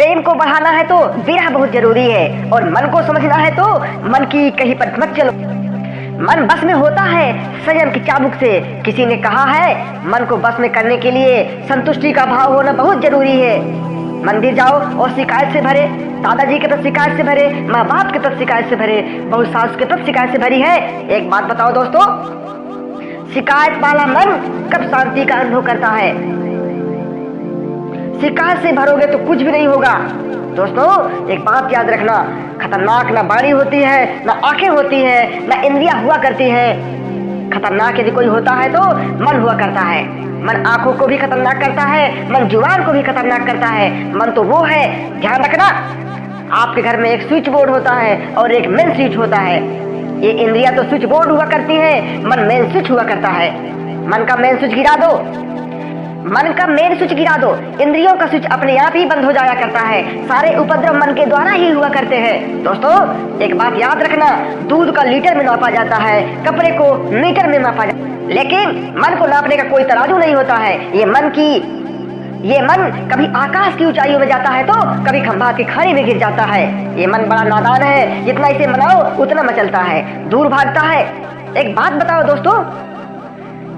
प्रेम को बढ़ाना है तो विरह बहुत ज़रूरी है और मन को समझना है तो मन की कहीं पर मत चलो। मन बस में होता है, संयम की चाबुक से। किसी ने कहा है, मन को बस में करने के लिए संतुष्टि का भाव होना बहुत ज़रूरी है। मंदिर जाओ और शिकायत से भरे, दादाजी के तरफ़ शिकायत से भरे माँ बाप के तरफ़ शिकायत से भरे बहुत सास के तरफ़ शिकायत से भरी है। एक बात बताओ दोस्तों, शिकायत वाला मन कब शांति का अनुभव करता है? शिकायत से भरोगे तो कुछ भी नहीं होगा। दोस्तों, एक बात याद रखना, खतरनाक ना बाड़ी होती है, ना आँखें होती है, ना इंद्रिया हुआ करती है। खतरनाक यदि कोई होता है तो मन हुआ करता है। मन आँखों को भी खतरनाक करता है, मन ज़ुबान को भी खतरनाक करता है। मन तो वो है, ध्यान रखना, आपके घर में एक स्विच बोर्ड होता है और एक मेन स्विच होता है। ये इंद्रिया तो स्विच बोर्ड हुआ करती है, मन मेन स्विच हुआ करता है। मन का मेन स्विच गिरा दो। मन का मेन स्विच गिरा दो। इंद्रियों का स्विच अपने आप ही बंद हो जाया करता है। सारे उपद्रव मन के द्वारा ही हुआ करते हैं। दोस्तों, एक बात याद रखना, दूध का लीटर में नापा जाता है, कपड़े को मीटर में नापा जाता है लेकिन मन को नापने का कोई तराजू नहीं होता है। ये मन की, ये मन कभी आकाश की ऊंचाइयों में जाता है तो कभी खंभा की खाई में गिर जाता है। ये मन बड़ा नादान है। जितना इसे मनाओ, उतना मचलता है। दूर भागता है। एक बात बताओ दोस्तों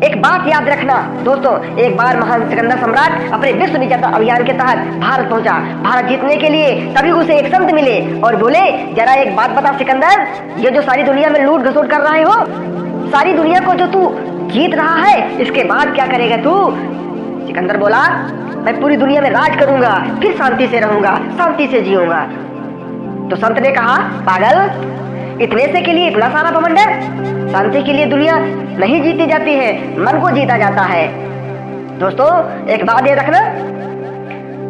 एक बात याद रखना। दोस्तों, एक बार महान सिकंदर सम्राट अपने विश्व विजेता अभियान के तहत भारत पहुँचा। भारत जीतने के लिए तभी उसे एक संत मिले और बोले, जरा एक बात बता सिकंदर, ये जो सारी दुनिया में लूट घसोट कर रहे हो, सारी दुनिया को जो तू जीत रहा है, इसके बाद क्या करेगा तू? सिकंदर बोला, मैं पूरी दुनिया में राज करूँगा, फिर शांति से रहूँगा, शांति से जीऊँगा। तो संत ने कहा, पागल इतने से के लिए इतना सारा बमंडर शांति के लिए दुनिया नहीं जीती जाती है, मन को जीता जाता है। दोस्तों, एक बात ये रखना।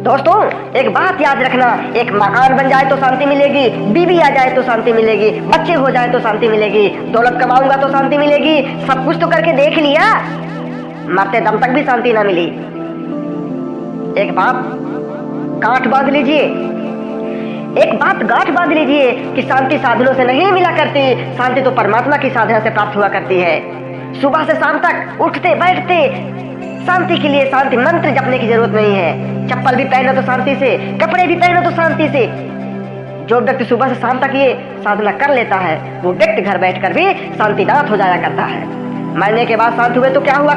दोस्तों, एक बात याद रखना। एक मकान बन जाए तो शांति मिलेगी, बीवी आ जाए तो शांति मिलेगी, बच्चे हो जाए तो शांति मिलेगी, दौलत कमाऊँगा तो शांति मिलेगी, सब कुछ तो करके देख लिया। मरते दम तक भी शांति ना मिली। एक बात गांठ बाँध लीजिए। एक बात गांठ बाँध लीजिए कि शांति साधनों से नहीं मिला करती। शांति तो परमात्मा की साधना से प्राप्त हुआ करती है। सुबह से शाम तक उठते, बैठते शांति के लिए शांति मंत्र जपने की ज़रूरत नहीं है। चप्पल भी पहनो तो शांति से, कपड़े भी पहनो तो शांति से। जो व्यक्ति सुबह से शाम तक ये साधना कर लेता है, वो व्यक्ति घर बैठकर भी शांतिनाथ हो जाया करता है। मरने के बाद शांत हुए तो क्या हुआ?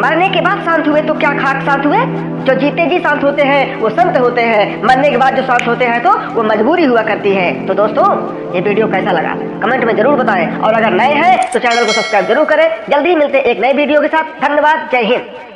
मरने के बाद शांत हुए तो क्या खाक शांत हुए? जो जीते जी शांत होते हैं, वो संत होते हैं। मरने के बाद जो शांत होते हैं तो वो मजबूरी हुआ करती है। तो दोस्तों, ये वीडियो कैसा लगा? कमेंट में ज़रूर बताएँ। और अगर नए हैं तो चैनल को सब्सक्राइब ज़रूर करें। जल्दी मिलते एक नए वीडियो के साथ। धन्यवाद। जय हिंद।